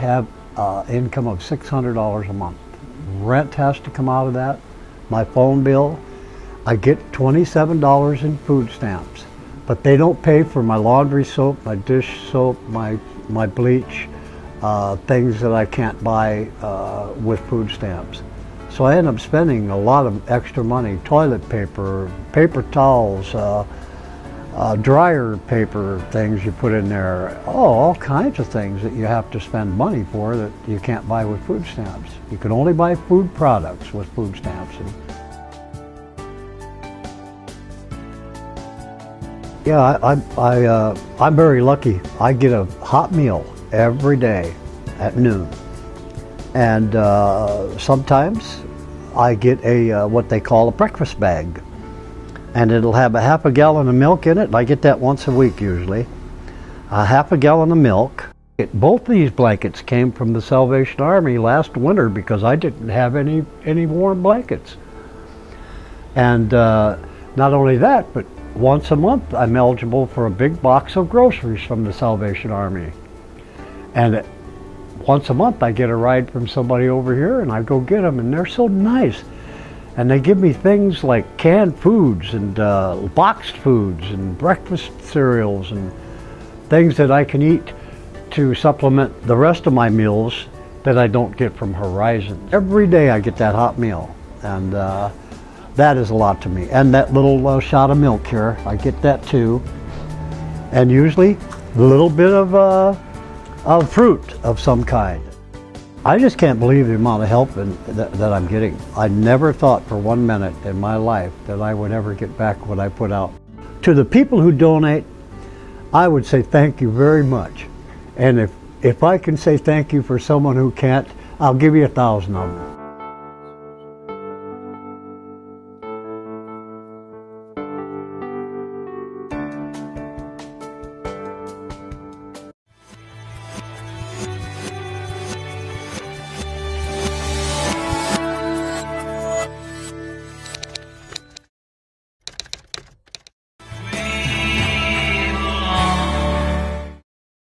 have uh, income of $600 a month. Rent has to come out of that, my phone bill. I get $27 in food stamps, but they don't pay for my laundry soap, my dish soap, my, my bleach, uh, things that I can't buy uh, with food stamps. So I end up spending a lot of extra money, toilet paper, paper towels, uh, dryer paper things you put in there, oh, all kinds of things that you have to spend money for that you can't buy with food stamps. You can only buy food products with food stamps. Yeah, I, I, I, uh, I'm very lucky. I get a hot meal every day at noon. And uh, sometimes I get a uh, what they call a breakfast bag and it'll have a half a gallon of milk in it. I get that once a week usually. A half a gallon of milk. It, both these blankets came from the Salvation Army last winter because I didn't have any any warm blankets. And uh, not only that, but once a month I'm eligible for a big box of groceries from the Salvation Army. And once a month I get a ride from somebody over here and I go get them and they're so nice and they give me things like canned foods and uh, boxed foods and breakfast cereals and things that I can eat to supplement the rest of my meals that I don't get from Horizon. Every day I get that hot meal and uh, that is a lot to me. And that little uh, shot of milk here, I get that too. And usually a little bit of, uh, of fruit of some kind. I just can't believe the amount of help in, that, that, I'm getting. I never thought for one minute in my life that I would ever get back what I put out. To the people who donate, I would say thank you very much. And if, if I can say thank you for someone who can't, I'll give you a thousand of them.